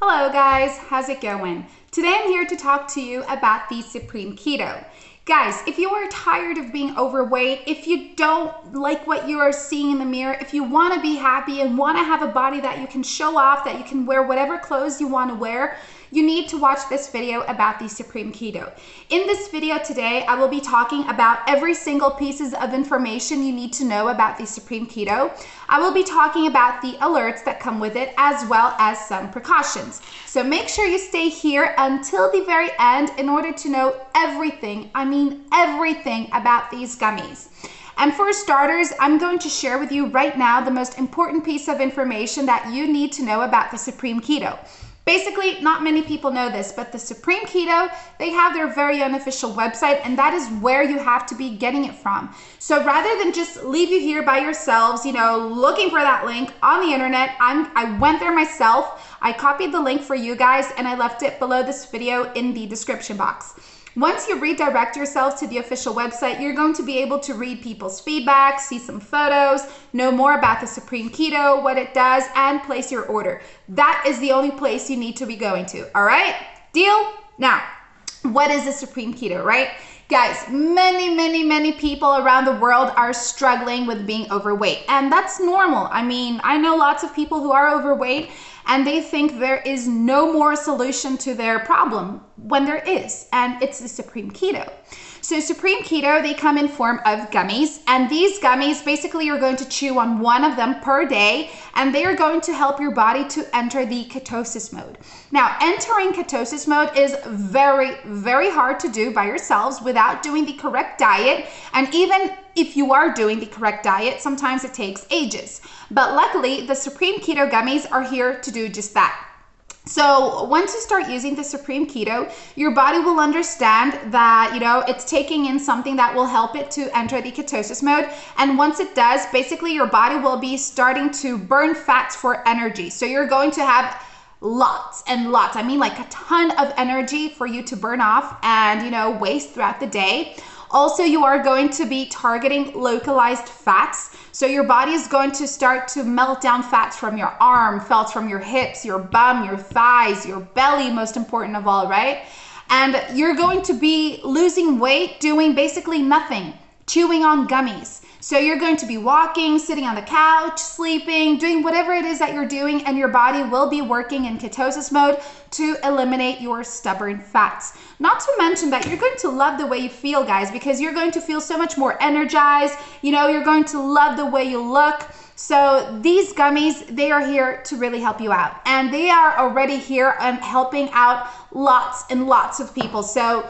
Hello guys, how's it going? Today I'm here to talk to you about the Supreme Keto. Guys, if you are tired of being overweight, if you don't like what you are seeing in the mirror, if you want to be happy and want to have a body that you can show off, that you can wear whatever clothes you want to wear, you need to watch this video about the Supreme Keto. In this video today, I will be talking about every single pieces of information you need to know about the Supreme Keto. I will be talking about the alerts that come with it as well as some precautions. So make sure you stay here until the very end in order to know everything, I mean everything about these gummies. And for starters, I'm going to share with you right now the most important piece of information that you need to know about the Supreme Keto. Basically, not many people know this, but the Supreme Keto, they have their very unofficial website, and that is where you have to be getting it from. So rather than just leave you here by yourselves, you know, looking for that link on the internet, I'm, I went there myself. I copied the link for you guys, and I left it below this video in the description box. Once you redirect yourself to the official website, you're going to be able to read people's feedback, see some photos, know more about the Supreme Keto, what it does, and place your order. That is the only place you need to be going to, all right? Deal? Now, what is the Supreme Keto, right? Guys, many, many, many people around the world are struggling with being overweight, and that's normal. I mean, I know lots of people who are overweight and they think there is no more solution to their problem when there is, and it's the Supreme Keto. So Supreme Keto, they come in form of gummies and these gummies, basically you're going to chew on one of them per day and they are going to help your body to enter the ketosis mode. Now, entering ketosis mode is very, very hard to do by yourselves without doing the correct diet. And even if you are doing the correct diet, sometimes it takes ages. But luckily, the Supreme Keto gummies are here to do just that. So once you start using the Supreme Keto, your body will understand that, you know, it's taking in something that will help it to enter the ketosis mode. And once it does, basically your body will be starting to burn fats for energy. So you're going to have lots and lots, I mean like a ton of energy for you to burn off and, you know, waste throughout the day. Also, you are going to be targeting localized fats. So your body is going to start to melt down fats from your arm, fats from your hips, your bum, your thighs, your belly, most important of all, right? And you're going to be losing weight doing basically nothing, chewing on gummies. So you're going to be walking, sitting on the couch, sleeping, doing whatever it is that you're doing, and your body will be working in ketosis mode to eliminate your stubborn fats. Not to mention that you're going to love the way you feel, guys, because you're going to feel so much more energized. You know, you're going to love the way you look. So these gummies, they are here to really help you out. And they are already here and helping out lots and lots of people. So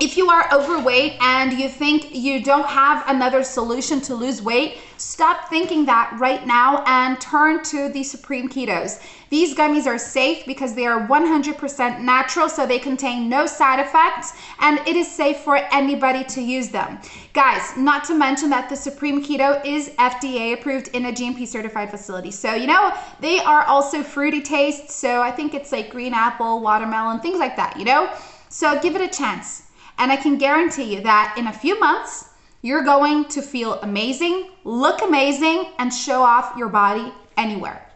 if you are overweight and you think you don't have another solution to lose weight, stop thinking that right now and turn to the Supreme Ketos. These gummies are safe because they are 100% natural, so they contain no side effects, and it is safe for anybody to use them. Guys, not to mention that the Supreme Keto is FDA approved in a GMP certified facility. So, you know, they are also fruity taste, so I think it's like green apple, watermelon, things like that, you know? So give it a chance. And I can guarantee you that in a few months, you're going to feel amazing, look amazing, and show off your body anywhere.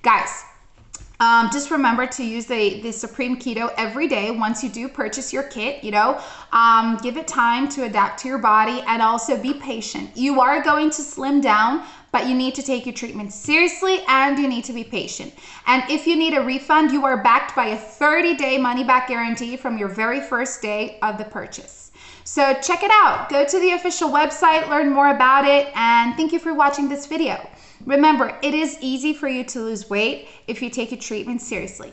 Guys, um, just remember to use the, the Supreme Keto every day once you do purchase your kit, you know, um, give it time to adapt to your body and also be patient. You are going to slim down, but you need to take your treatment seriously and you need to be patient. And if you need a refund, you are backed by a 30 day money back guarantee from your very first day of the purchase. So check it out. Go to the official website, learn more about it, and thank you for watching this video. Remember, it is easy for you to lose weight if you take your treatment seriously.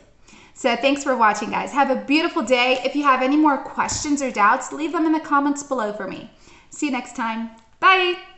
So thanks for watching, guys. Have a beautiful day. If you have any more questions or doubts, leave them in the comments below for me. See you next time. Bye.